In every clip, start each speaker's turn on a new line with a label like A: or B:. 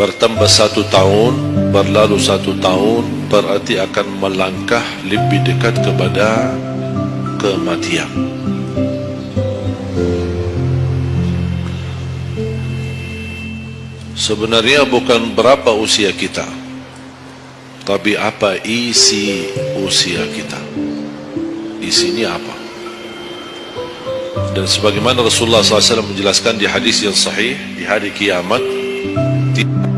A: bertambah satu tahun berlalu satu tahun berarti akan melangkah lebih dekat kepada kematian. Sebenarnya bukan berapa usia kita tapi apa isi usia kita? Isinya apa? Dan sebagaimana Rasulullah SAW menjelaskan di hadis yang sahih di hari kiamat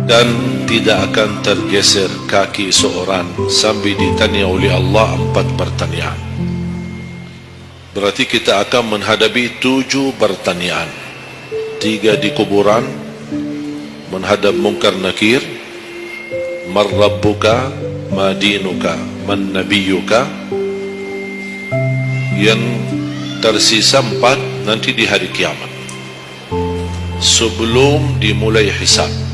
A: dan tidak akan tergeser kaki seorang sambil ditanya oleh Allah empat pertanyaan. Berarti kita akan menghadapi tujuh pertanyaan. Tiga di kuburan, menghadap mungkar nakir, marrabbuka, madinuka, man nabiyuka, yang tersisa empat nanti di hari kiamat. Sebelum dimulai hisab.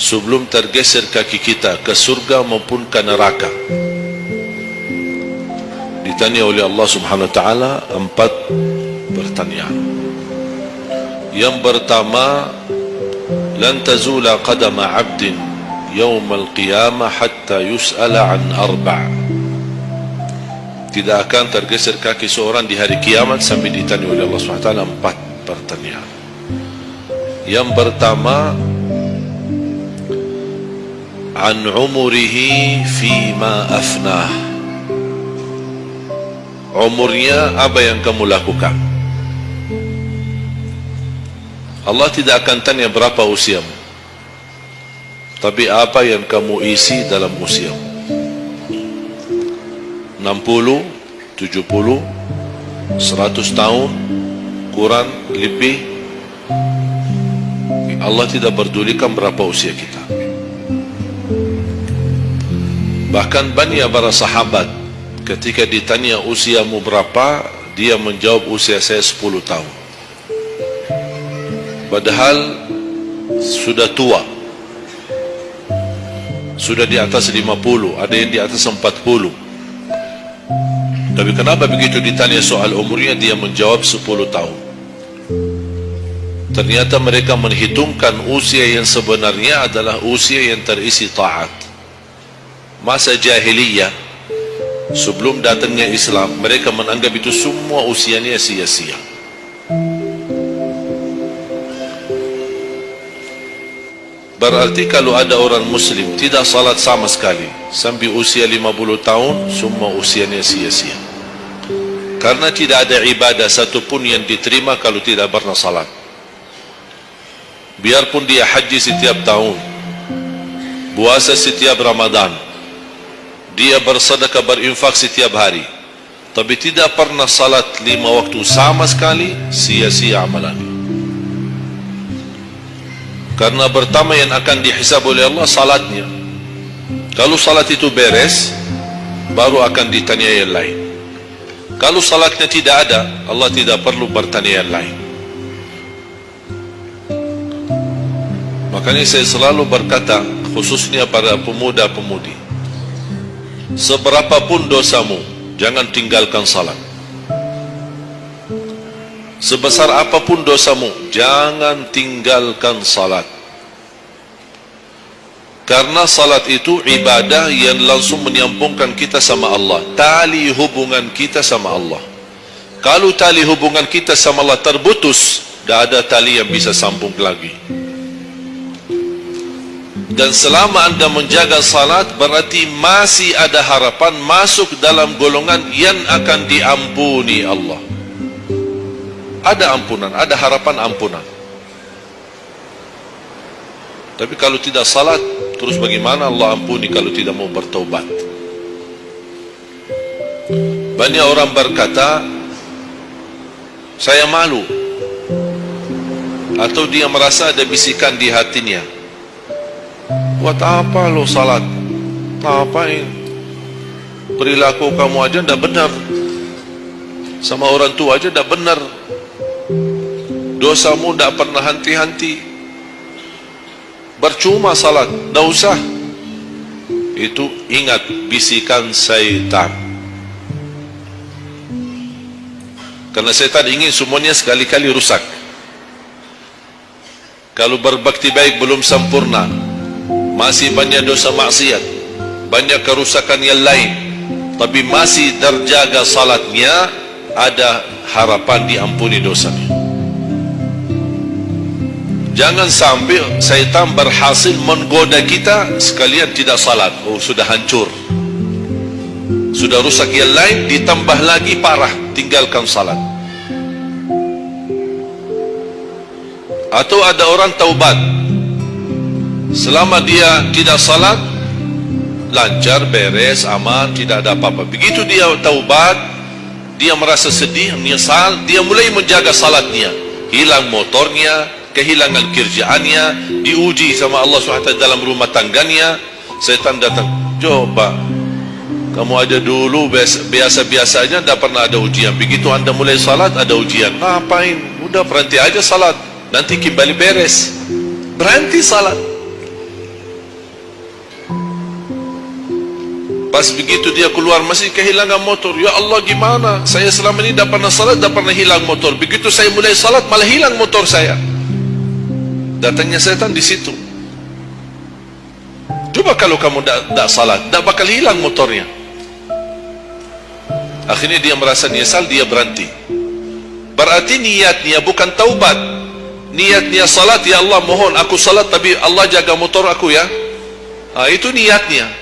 A: Sebelum tergeser kaki kita ke surga maupun ke neraka. Ditanya oleh Allah subhanahu wa ta'ala empat pertanyaan. Yang pertama lan tazula qadama abdin yawm al-qiyamah hatta yus'ala an arba' tidak akan tergeser kaki seorang di hari kiamat sampai ditanya oleh Allah subhanahu wa ta'ala empat pertanyaan. Yang pertama عن عمره فيما أفناه umurnya apa yang kamu lakukan Allah tidak akan tanya berapa usiamu tapi apa yang kamu isi dalam usiamu 60 70 100 tahun kurang lebih Allah tidak berdulikan berapa usia kita Bahkan banyak para sahabat ketika ditanya usiamu berapa, dia menjawab usia saya 10 tahun. Padahal sudah tua. Sudah di atas 50, ada yang di atas 40. Tapi kenapa begitu ditanya soal umurnya dia menjawab 10 tahun? Ternyata mereka menghitungkan usia yang sebenarnya adalah usia yang terisi taat masa jahiliyah sebelum datangnya Islam mereka menganggap itu semua usianya sia-sia. Berarti kalau ada orang muslim tidak salat sama sekali sampai usia 50 tahun semua usianya sia-sia. Karena tidak ada ibadah satupun yang diterima kalau tidak pernah salat. Biarpun dia haji setiap tahun puasa setiap Ramadan dia bersedekah berinfak setiap hari. Tapi tidak pernah salat lima waktu sama sekali sia-sia amalan. Karena pertama yang akan dihisab oleh Allah salatnya. Kalau salat itu beres baru akan ditanya yang lain. Kalau salatnya tidak ada Allah tidak perlu bertanya yang lain. Makanya saya selalu berkata khususnya pada pemuda-pemudi seberapapun dosamu jangan tinggalkan salat. Sebesar apapun dosamu jangan tinggalkan salat. Karena salat itu ibadah yang langsung menyambungkan kita sama Allah tali hubungan kita sama Allah. Kalau tali hubungan kita sama Allah terputus tidak ada tali yang bisa sambung lagi dan selama anda menjaga salat berarti masih ada harapan masuk dalam golongan yang akan diampuni Allah. Ada ampunan, ada harapan ampunan. Tapi kalau tidak salat terus bagaimana Allah ampuni kalau tidak mau bertaubat? Banyak orang berkata saya malu. Atau dia merasa ada bisikan di hatinya Buat apa lo salat? Ngapain? Perilaku kamu aja ndak benar. Sama orang tua aja ndak benar. Dosamu ndak pernah henti-henti. Bercuma salat, ndak usah. Itu ingat bisikan syaitan. Karena syaitan ingin semuanya sekali-kali rusak. Kalau berbakti baik belum sempurna, masih banyak dosa maksiat, banyak kerusakan yang lain, tapi masih terjaga salatnya, ada harapan diampuni dosanya. Jangan sampai syaitan berhasil menggoda kita sekalian tidak salat. Oh, sudah hancur. Sudah rusak yang lain, ditambah lagi parah, tinggalkan salat. atau ada orang taubat selama dia tidak salat lancar, beres, aman, tidak ada apa-apa. Begitu dia taubat dia merasa sedih, menyesal dia mulai menjaga salatnya hilang motornya, kehilangan kerjaannya diuji sama Allah SWT dalam rumah tangganya. Setan datang, coba kamu ada dulu biasa-biasanya tidak pernah ada ujian. Begitu anda mulai salat ada ujian. Ngapain, udah berhenti aja salat. Nanti kembali beres. Berhenti salat pas begitu dia keluar masih kehilangan motor. Ya Allah gimana? Saya selama ini tidak pernah salat tidak pernah hilang motor. Begitu saya mulai salat malah hilang motor saya. Datangnya setan di situ. Coba kalau kamu tidak salat tidak bakal hilang motornya. Akhirnya dia merasa nyesal dia berhenti. Berarti niatnya bukan taubat. Niatnya salat ya Allah mohon aku salat tapi Allah jaga motor aku ya. Ha, itu niatnya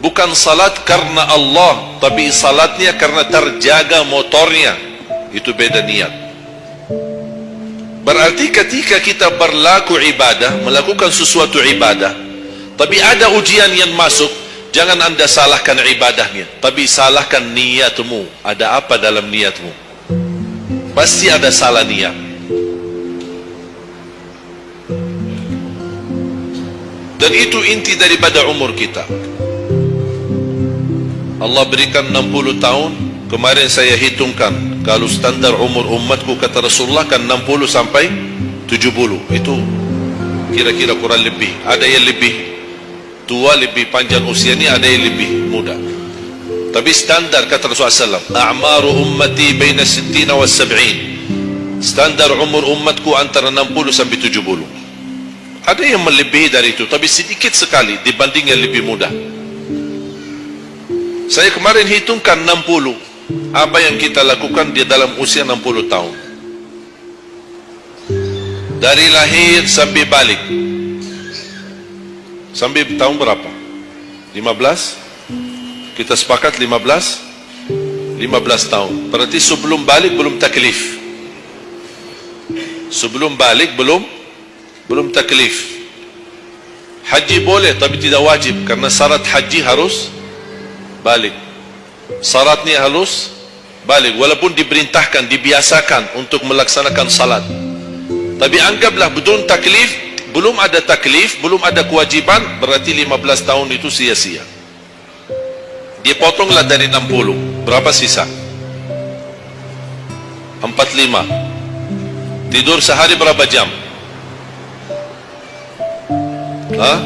A: bukan salat karena Allah tapi salatnya karena terjaga motornya. Itu beda niat. Berarti ketika kita berlaku ibadah melakukan sesuatu ibadah tapi ada ujian yang masuk jangan anda salahkan ibadahnya tapi salahkan niatmu. Ada apa dalam niatmu? Pasti ada salah niat. Dan itu inti daripada umur kita Allah berikan 60 tahun kemarin saya hitungkan. Kalau standar umur umatku kata Rasulullah kan 60 sampai 70 itu kira-kira kurang lebih. Ada yang lebih tua lebih panjang usianya ada yang lebih muda. Tapi standar kata Rasulullah SAW a'maru ummati baina 60 wa 70 standar umur umatku antara 60 sampai 70 ada yang melebihi dari itu tapi sedikit sekali dibanding yang lebih mudah saya kemarin hitungkan 60 apa yang kita lakukan di dalam usia 60 tahun. Dari lahir sampai balik. Sampai tahun berapa? 15 kita sepakat 15 15 tahun. Berarti sebelum balik belum taklif. Sebelum balik belum belum taklif. Haji boleh tapi tidak wajib. Karena syarat haji harus balik. Syaratnya harus balik. Walaupun diperintahkan dibiasakan untuk melaksanakan salat. Tapi anggaplah betul taklif belum ada taklif belum ada kewajiban berarti 15 tahun itu sia-sia. Dia potonglah dari 60 berapa sisa? 45 tidur sehari berapa jam? Hah?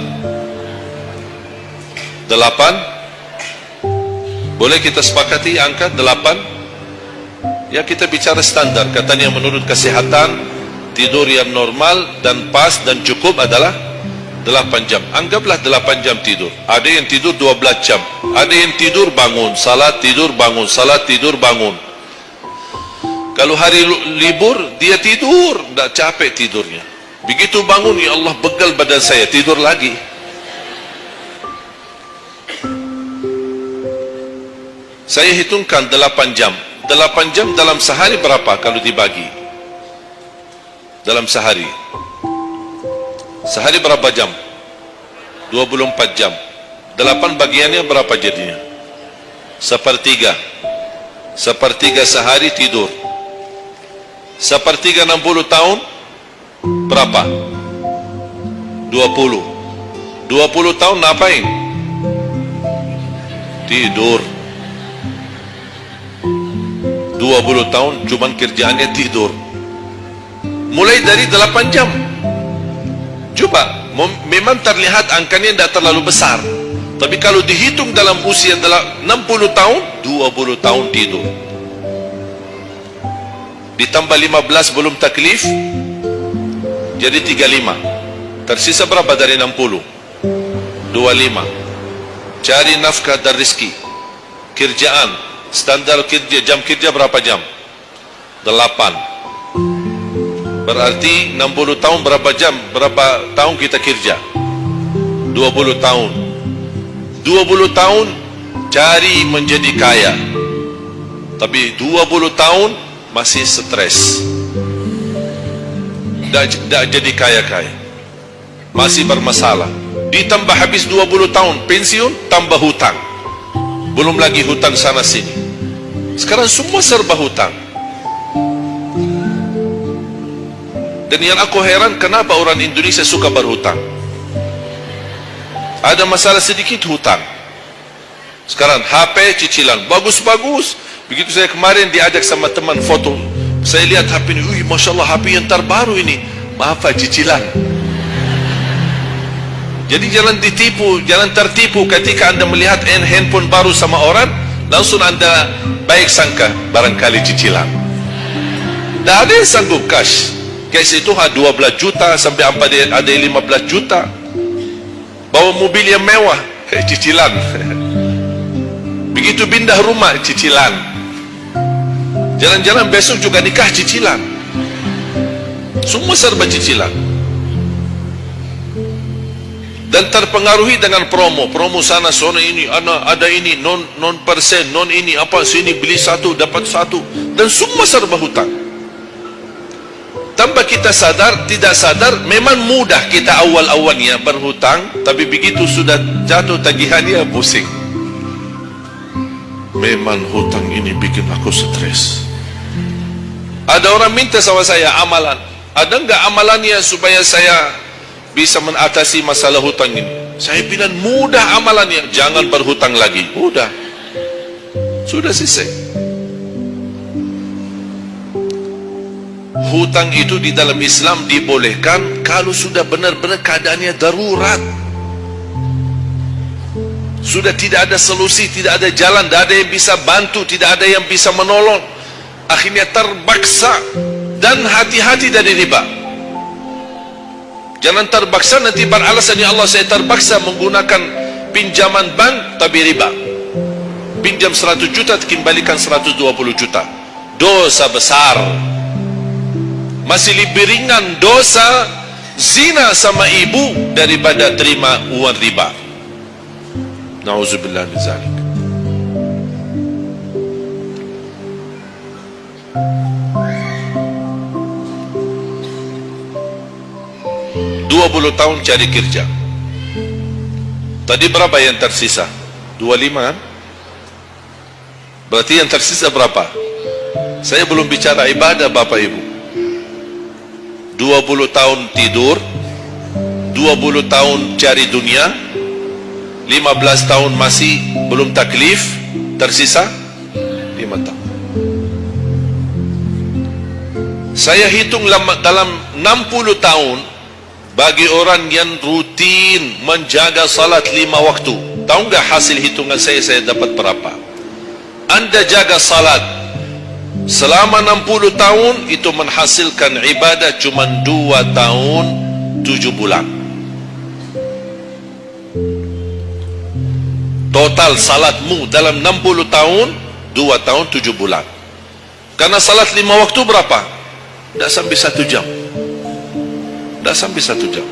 A: 8 boleh kita sepakati angka 8 ya kita bicara standar. Katanya menurut kesehatan tidur yang normal dan pas dan cukup adalah 8 jam. Anggaplah 8 jam tidur. Ada yang tidur 12 jam. Ada yang tidur bangun. Salat tidur bangun. Salat tidur bangun. Kalau hari libur dia tidur. Tidak capek tidurnya. Begitu bangun ya Allah begal badan saya. Tidur lagi saya hitungkan 8 jam 8 jam dalam sehari berapa kalau dibagi dalam sehari Sehari berapa jam? 24 jam. 8 bagiannya berapa jadinya? Sepertiga. Sepertiga sehari tidur. Sepertiga 60 tahun berapa? 20. 20 tahun ngapain? Tidur. 20 tahun cuman kerjaannya tidur. Mulai dari 8 jam. Coba, memang terlihat angkanya tidak terlalu besar. Tapi kalau dihitung dalam usia dalam 60 tahun, 20 tahun tidur. Ditambah 15 belum taklif, jadi 35 tersisa berapa dari 60 25 cari nafkah dan rizki kerjaan standar kerja jam kerja berapa jam? 8 berarti 60 tahun berapa jam berapa tahun kita kerja? 20 tahun. 20 tahun cari menjadi kaya. Tapi 20 tahun masih stres. Tidak jadi kaya-kaya. Masih bermasalah. Ditambah habis 20 tahun pensiun tambah hutang belum lagi hutang sana sini. Sekarang semua serba hutang dan yang aku heran kenapa orang Indonesia suka berhutang ada masalah sedikit hutang sekarang HP cicilan. Bagus-bagus. Begitu saya kemarin diajak sama teman foto. Saya lihat HP ini Masya Allah HP yang terbaru ini. Maaf cicilan jadi jangan ditipu jangan tertipu ketika anda melihat handphone baru sama orang langsung anda baik sangka barangkali cicilan. Tidak ada yang sanggup cash. Cash itu 12 juta sampai ada 15 juta. Bawa mobil yang mewah eh, cicilan. Begitu pindah rumah cicilan. Jalan-jalan besok juga nikah cicilan. Semua serba cicilan dan terpengaruhi dengan promo. Promo sana sana ini ada, ada ini non non persen non ini apa sini beli satu dapat satu. Dan semua serba hutang. Tanpa kita sadar tidak sadar memang mudah kita awal-awalnya berhutang tapi begitu sudah jatuh tagihannya pusing. Memang hutang ini bikin aku stres. Ada orang minta sama saya amalan. Ada enggak amalannya supaya saya bisa mengatasi masalah hutang ini. Saya bilang mudah amalannya jangan berhutang lagi. Mudah. Sudah selesai. Hutang itu di dalam Islam dibolehkan kalau sudah benar-benar keadaannya darurat. Sudah tidak ada solusi tidak ada jalan tidak ada yang bisa bantu tidak ada yang bisa menolong. Akhirnya terbaksa dan hati-hati dari riba Jangan terpaksa nanti beralasan ya Allah saya terpaksa menggunakan pinjaman bank tapi riba. Pinjam 100 juta kembalikan 120 juta. Dosa besar. Masih lebih ringan dosa zina sama ibu daripada terima uang riba. Nauzubillah min zalik. 20 tahun cari kerja. Tadi berapa yang tersisa? 25 kan? Berarti yang tersisa berapa? Saya belum bicara ibadah bapak ibu. 20 tahun tidur 20 tahun cari dunia 15 tahun masih belum taklif tersisa 5 tahun. Saya hitung dalam 60 tahun bagi orang yang rutin menjaga salat lima waktu. Tahu enggak hasil hitungan saya saya dapat berapa? Anda jaga salat selama 60 tahun itu menghasilkan ibadah cuma 2 tahun 7 bulan. Total salatmu dalam 60 tahun 2 tahun 7 bulan. Karena salat lima waktu berapa? tidak sampai 1 jam tidak sampai satu jam.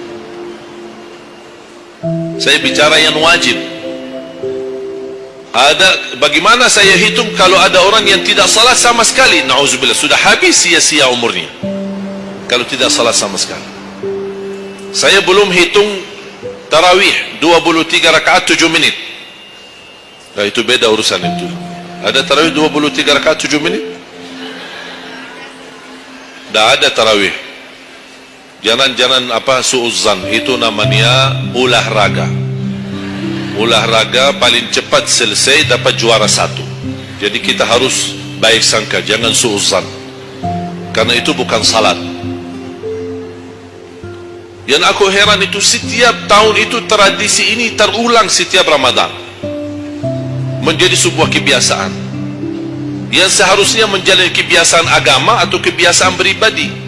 A: Saya bicara yang wajib. Ada bagaimana saya hitung kalau ada orang yang tidak salat sama sekali? Na'udzubillah sudah habis sia-sia umurnya. Kalau tidak salat sama sekali. Saya belum hitung tarawih 23 rakaat 7 menit nah itu beda urusan itu. Ada tarawih 23 rakaat 7 menit tidak ada tarawih Jangan-jangan apa suuzan itu namanya ulah raga. Ulah raga paling cepat selesai dapat juara satu. Jadi kita harus baik sangka, jangan suuzan. Karena itu bukan salat. Yang aku heran itu setiap tahun itu tradisi ini terulang setiap Ramadan. Menjadi sebuah kebiasaan. Yang seharusnya menjadi kebiasaan agama atau kebiasaan beribadi.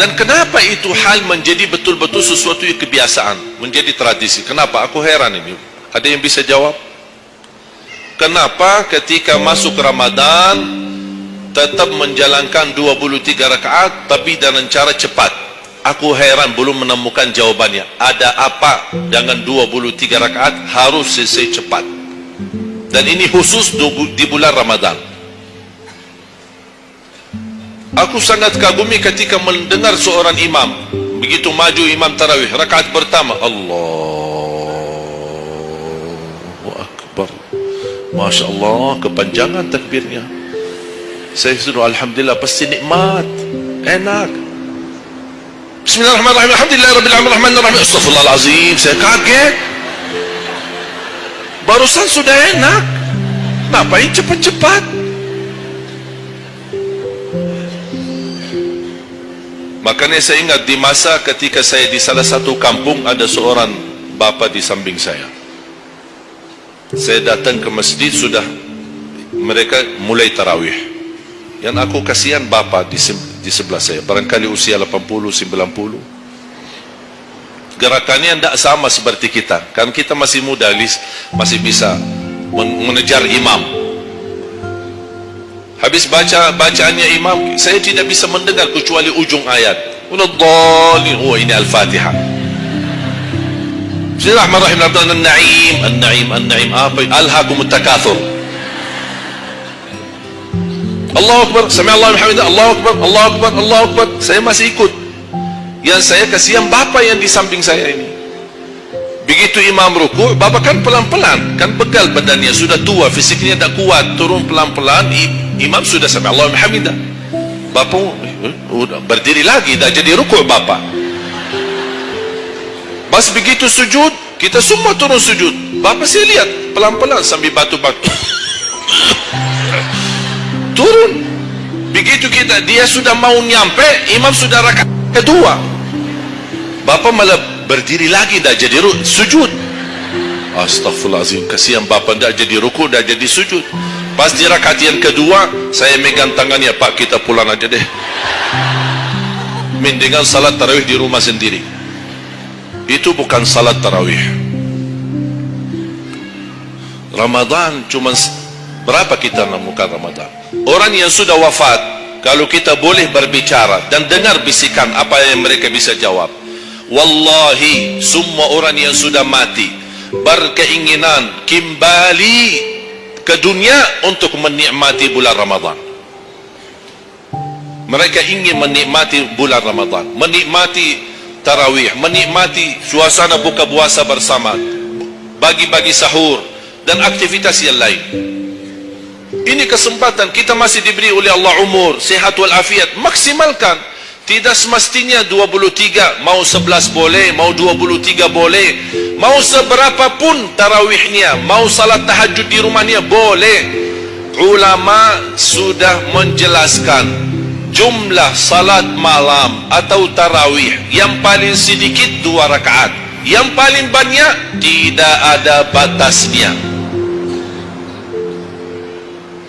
A: Dan kenapa itu hal menjadi betul-betul sesuatu yang kebiasaan, menjadi tradisi? Kenapa? Aku heran ini. Ada yang bisa jawab? Kenapa ketika masuk Ramadan tetap menjalankan 23 rakaat tapi dengan cara cepat? Aku heran belum menemukan jawabannya. Ada apa dengan 23 rakaat harus selesai cepat? Dan ini khusus di bulan Ramadan. Aku sangat kagumi ketika mendengar seorang imam begitu maju imam tarawih rakaat pertama. Allahu akbar. Masya Allah kepanjangan takbirnya. Saya suruh Alhamdulillah pasti nikmat. Enak. Bismillahirrahmanirrahim. Alhamdulillah Rabbil Rahim Astaghfirullahalazim. Saya kaget. Barusan sudah enak. Ngapain cepat-cepat Makanya saya ingat di masa ketika saya di salah satu kampung ada seorang bapa di samping saya. Saya datang ke masjid sudah mereka mulai tarawih. Yang aku kasihan bapa di, di sebelah saya. Barangkali usia 80, 90. Gerakannya tidak sama seperti kita. Kan kita masih muda, masih bisa mengejar imam. Habis baca bacaannya imam, saya tidak bisa mendengar kecuali ujung ayat. Unaddallin. Oh ini Al-Fatihah. Bismillahirrahmanirrahim. An-Na'im, An-Na'im, An-Na'im. Apa? Alhaakumut takatsur. Allahu Akbar. Sami Allahu hamida. Allahu Akbar. Allahu Akbar. Allahu Akbar. Saya masih ikut. Yang saya kasihan bapa yang di samping saya ini. Begitu imam ruku, bapa kan pelan-pelan, kan begal badannya sudah tua, fisiknya tak kuat, turun pelan-pelan, imam sudah sampai Allah hamidah bapa eh, berdiri lagi dah jadi rukuk bapa. Pas begitu sujud kita semua turun sujud. Bapa saya lihat pelan-pelan sambil batu-batu. Turun. Begitu kita dia sudah mau nyampe imam sudah rakaat kedua. Bapa malah berdiri lagi dah jadi sujud. Astaghfirullahaladzim kasihan bapa dah jadi rukuk dah jadi sujud Pas di rakaat yang kedua, saya megang tangannya, Pak kita pulang aja deh. Mendingan salat tarawih di rumah sendiri. Itu bukan salat tarawih. Ramadan cuma berapa kita menemukan Ramadan? Orang yang sudah wafat, kalau kita boleh berbicara dan dengar bisikan apa yang mereka bisa jawab. Wallahi, semua orang yang sudah mati berkeinginan kembali ke dunia untuk menikmati bulan Ramadan. Mereka ingin menikmati bulan Ramadan, menikmati tarawih, menikmati suasana buka puasa bersama, bagi-bagi sahur dan aktivitas yang lain. Ini kesempatan kita masih diberi oleh Allah umur, sehat wal afiat, maksimalkan. Tidak semestinya 23, mau 11 boleh, mau 23 boleh, mau seberapa pun tarawihnya, mau salat tahajud di rumahnya boleh. Ulama sudah menjelaskan jumlah salat malam atau tarawih yang paling sedikit dua rakaat, yang paling banyak tidak ada batasnya.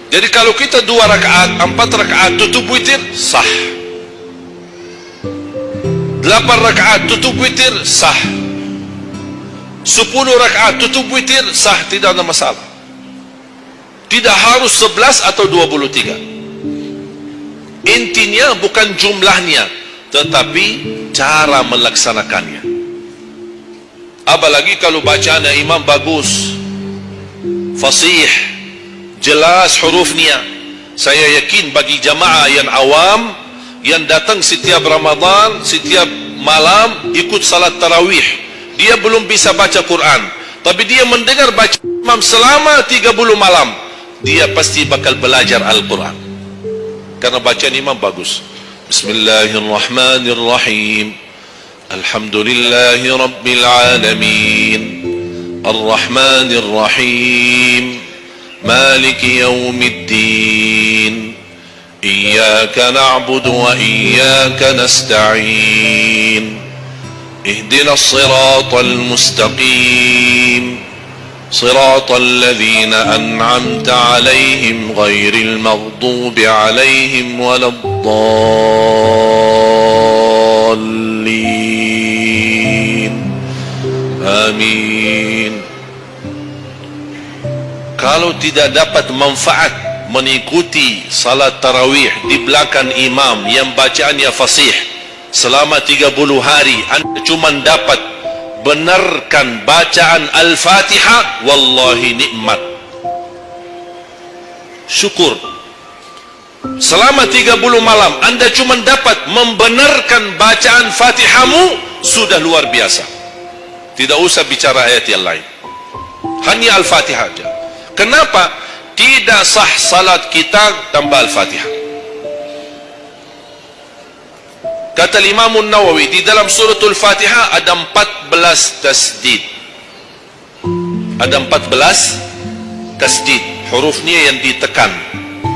A: Jadi kalau kita dua rakaat, empat rakaat tutup witir sah. Delapan rakaat tutup witir sah. Sepuluh rakaat tutup witir sah tidak ada masalah. Tidak harus sebelas atau dua puluh tiga. Intinya bukan jumlahnya, tetapi cara melaksanakannya. Apalagi kalau bacaan imam bagus, fasih, jelas hurufnya. Saya yakin bagi jamaah yang awam yang datang setiap Ramadan, setiap malam ikut salat tarawih. Dia belum bisa baca Quran, tapi dia mendengar baca imam selama 30 malam. Dia pasti bakal belajar Al-Quran. Karena bacaan imam bagus. Bismillahirrahmanirrahim. Alhamdulillahi rabbil alamin. Ar-Rahmanir-Rahim. Maliki yawmiddin. إياك نعبد وإياك نستعين. اهدنا الصراط المستقيم. صراط الذين أنعمت عليهم غير المغضوب عليهم ولا الضالين. آمين. Kalau tidak dapat manfaat mengikuti salat tarawih di belakang imam yang bacaannya fasih. Selama 30 hari anda cuma dapat benarkan bacaan al-fatihah. Wallahi nikmat. Syukur. Selama 30 malam anda cuma dapat membenarkan bacaan fatihahmu sudah luar biasa. Tidak usah bicara ayat yang lain. Hanya al-fatihah saja kenapa tidak sah salat kita tanpa Al-Fatihah. Kata Imam Nawawi di dalam suratul Fatihah ada 14 tasdid. Ada 14 tasdid. Hurufnya yang ditekan.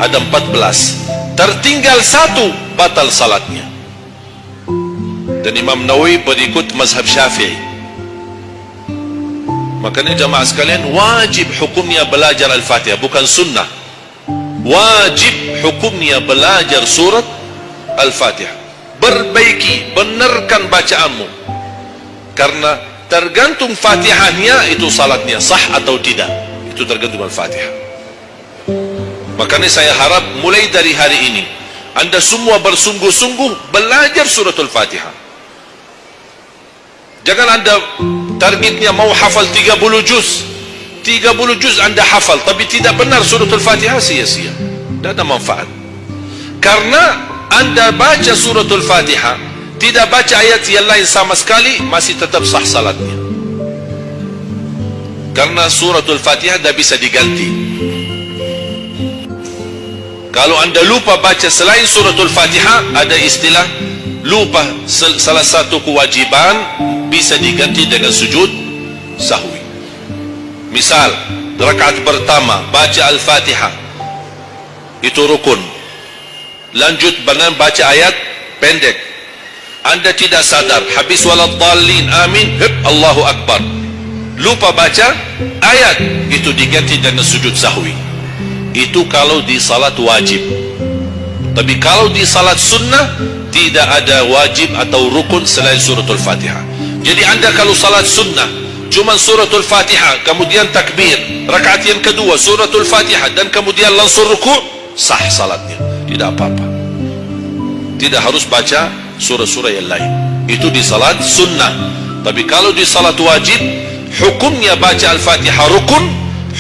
A: Ada 14. Tertinggal satu batal salatnya. Dan Imam Nawawi berikut mazhab Syafi'i. Makanya jamaah sekalian wajib hukumnya belajar Al-Fatihah bukan sunnah. Wajib hukumnya belajar surat Al-Fatihah. Perbaiki, benarkan bacaanmu. Karena tergantung Fatihahnya itu salatnya sah atau tidak. Itu tergantung Al-Fatihah. Makanya saya harap mulai dari hari ini anda semua bersungguh-sungguh belajar surat Al-Fatihah. Jangan anda targetnya mau hafal 30 juz. 30 juz anda hafal tapi tidak benar surah al-fatihah sia-sia. Tidak ada manfaat. Karena anda baca surah al-fatihah tidak baca ayat yang lain sama sekali masih tetap sah salatnya. Karena surah al-fatihah tidak bisa diganti. Kalau anda lupa baca selain surah al-fatihah ada istilah lupa salah satu kewajiban bisa diganti dengan sujud sahwi. Misal rakaat pertama baca al-fatihah. Itu rukun. Lanjut dengan baca ayat pendek. Anda tidak sadar habis waladhalin amin hib Allahu Akbar. Lupa baca ayat itu diganti dengan sujud sahwi. Itu kalau di salat wajib. Tapi kalau di salat sunnah tidak ada wajib atau rukun selain suratul fatihah jadi anda kalau salat sunnah cuma suratul Fatihah kemudian takbir rakaat yang kedua suratul Fatihah dan kemudian langsung ruku sah salatnya. Tidak apa-apa. Tidak harus baca surah-surah yang lain. Itu di salat sunnah. Tapi kalau di salat wajib hukumnya baca al-Fatihah rukun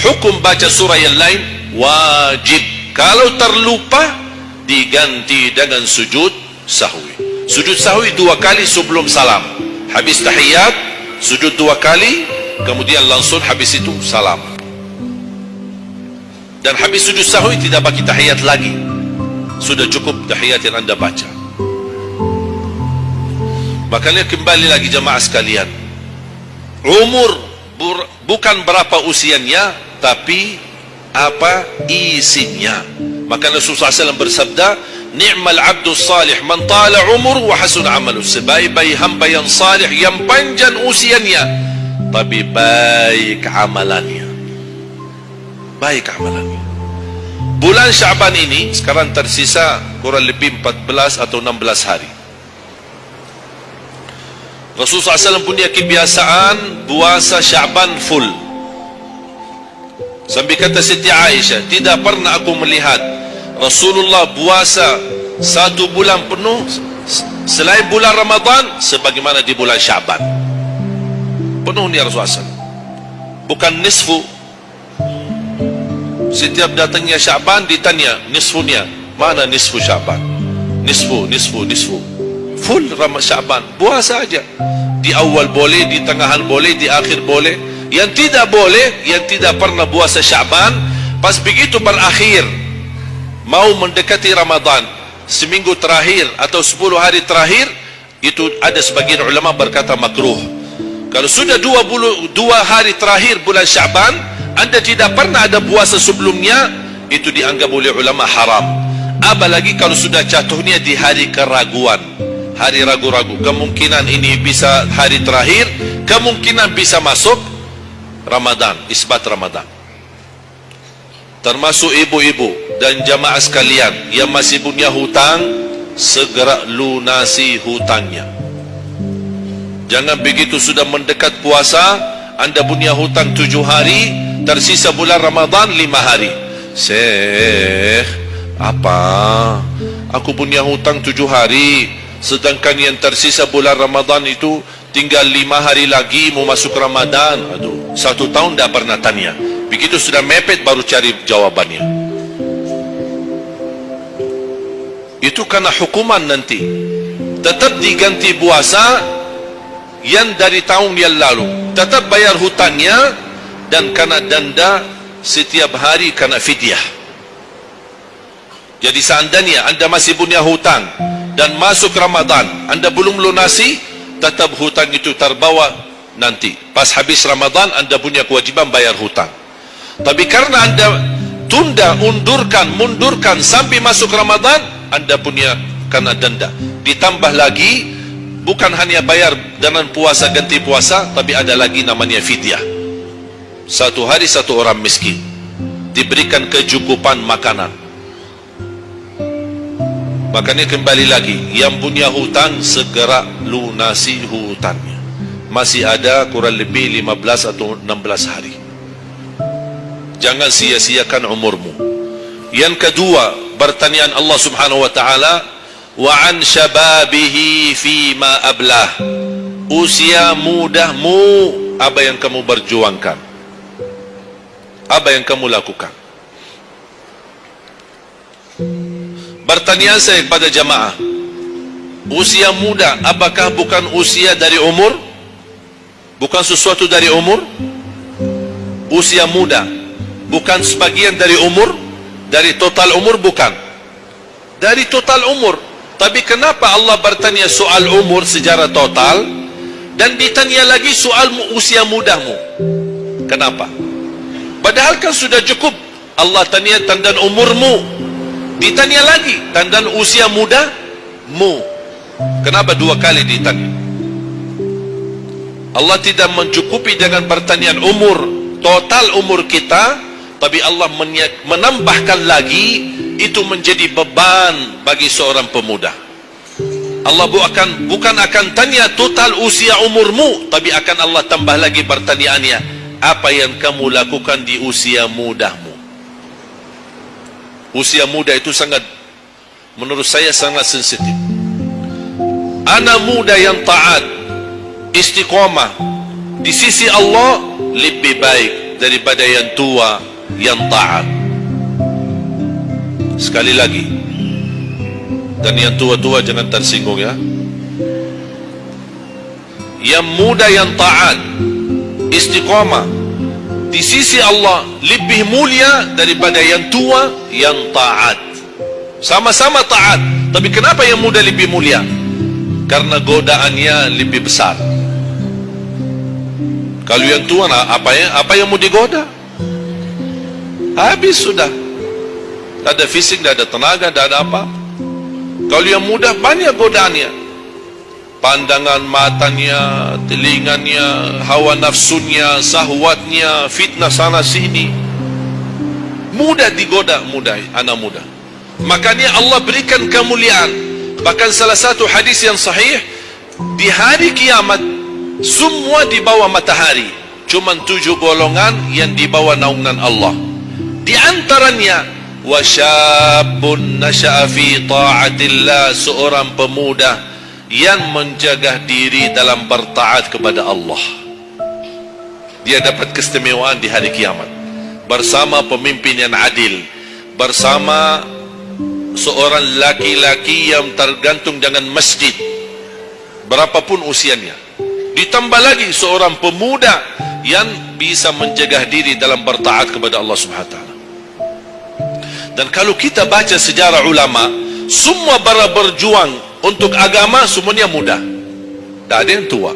A: hukum baca surah yang lain wajib. Kalau terlupa diganti dengan sujud sahwi. Sujud sahwi dua kali sebelum salam habis tahiyat sujud dua kali kemudian langsung habis itu salam. Dan habis sujud sahwi tidak bagi tahiyat lagi. Sudah cukup tahiyat yang anda baca. Makanya kembali lagi jemaah sekalian. Umur bukan berapa usianya tapi apa isinya. Maka Rasulullah SAW bersabda ni'mal abdu salih man tala umur wa hasun amalu. Sebaik-baik hamba yang salih yang panjang usianya tapi baik amalannya. Baik amalannya. Bulan Syaban ini sekarang tersisa kurang lebih 14 atau 16 hari. Rasulullah SAW punya kebiasaan puasa Syaban full. Sampai kata Siti Aisyah tidak pernah aku melihat Rasulullah puasa satu bulan penuh selain bulan Ramadan sebagaimana di bulan Syaban. Penuh ni Rasulullah bukan nisfu. Setiap datangnya Syaban ditanya nisfunya mana nisfu Syaban? Nisfu nisfu nisfu. Full Ramadan Syaban. Puasa saja di awal boleh di tengahan boleh di akhir boleh. Yang tidak boleh yang tidak pernah puasa Syaban pas begitu berakhir mau mendekati Ramadan seminggu terakhir atau sepuluh hari terakhir itu ada sebagian ulama berkata makruh. Kalau sudah dua, bulu, dua hari terakhir bulan Syaban anda tidak pernah ada puasa sebelumnya itu dianggap oleh ulama haram. Apalagi kalau sudah jatuhnya di hari keraguan. Hari ragu-ragu kemungkinan ini bisa hari terakhir kemungkinan bisa masuk Ramadan isbat Ramadan termasuk ibu-ibu dan jamaah sekalian yang masih punya hutang segera lunasi hutangnya jangan begitu sudah mendekat puasa anda punya hutang tujuh hari tersisa bulan Ramadan lima hari. Syekh, apa? Aku punya hutang tujuh hari. Sedangkan yang tersisa bulan Ramadan itu tinggal lima hari lagi mau masuk Ramadan. Aduh, satu tahun dah pernah tanya. Begitu sudah mepet baru cari jawabannya. Itu karena hukuman nanti. Tetap diganti puasa yang dari tahun yang lalu. Tetap bayar hutangnya dan karena denda setiap hari karena fidyah. Jadi seandainya anda masih punya hutang dan masuk Ramadan, anda belum lunasi, tetap hutang itu terbawa nanti. Pas habis Ramadan, anda punya kewajiban bayar hutang. Tapi karena anda tunda, undurkan, mundurkan sampai masuk Ramadan, anda punya kena denda. Ditambah lagi, bukan hanya bayar dengan puasa ganti puasa, tapi ada lagi namanya fidyah. Satu hari satu orang miskin diberikan kecukupan makanan Makanya kembali lagi Yang punya hutang segera lunasi hutangnya Masih ada kurang lebih 15 atau 16 hari Jangan sia-siakan umurmu. Yang kedua Pertanyaan Allah subhanahu wa ta'ala Wa an syababihi fima ablah. Usia mudahmu Apa yang kamu berjuangkan? Apa yang kamu lakukan? Pertanyaan saya kepada jamaah. Usia muda Apakah bukan usia dari umur? Bukan sesuatu dari umur? Usia muda Bukan sebagian dari umur Dari total umur bukan. Dari total umur. Tapi kenapa Allah bertanya soal umur secara total Dan ditanya lagi soal usia mudamu Kenapa? Padahal kan sudah cukup. Allah tanya tanda umurmu. Ditanya lagi tanda usia muda mu. Kenapa dua kali ditanya? Allah tidak mencukupi dengan pertanyaan umur total umur kita, tapi Allah menambahkan lagi itu menjadi beban bagi seorang pemuda. Allah bukan bukan akan tanya total usia umurmu, tapi akan Allah tambah lagi pertanyaannya, apa yang kamu lakukan di usia mudamu? usia muda itu sangat menurut saya sangat sensitif anak muda yang taat istiqomah di sisi Allah lebih baik daripada yang tua yang taat. Sekali lagi. Dan yang tua-tua jangan tersinggung ya. Yang muda yang taat istiqomah di sisi Allah lebih mulia daripada yang tua yang taat. Sama-sama taat tapi kenapa yang muda lebih mulia? Karena godaannya lebih besar. Kalau yang tua apa yang apa yang mau digoda habis sudah tak ada fisik tak ada tenaga tak ada apa kalau yang muda banyak godaannya pandangan matanya, telinganya, hawa nafsunya, sahwatnya, fitnah sana sini. Mudah digoda mudah anak muda. Makanya Allah berikan kemuliaan. Bahkan salah satu hadis yang sahih di hari kiamat semua di bawah matahari. Cuma tujuh golongan yang di bawah naungan Allah. Di antaranya wasyabun nasya'a fi ta'atillah seorang pemuda yang menjaga diri dalam bertaat kepada Allah. Dia dapat keistimewaan di hari kiamat. Bersama pemimpin yang adil bersama seorang laki-laki yang tergantung dengan masjid berapapun usianya. Ditambah lagi seorang pemuda yang bisa menjaga diri dalam bertaat kepada Allah Subhanahu taala dan kalau kita baca sejarah ulama semua para berjuang untuk agama semuanya muda tak ada yang tua.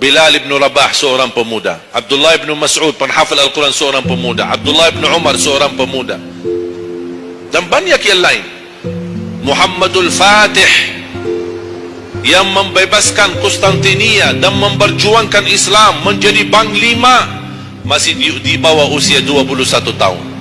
A: Bilal ibn Rabah seorang pemuda. Abdullah ibn Mas'ud penhafal Al-Quran seorang pemuda. Abdullah ibn Umar seorang pemuda. Dan banyak yang lain. Muhammadul Fatih yang membebaskan Konstantinia dan memperjuangkan Islam menjadi panglima masih di, di bawah usia 21 tahun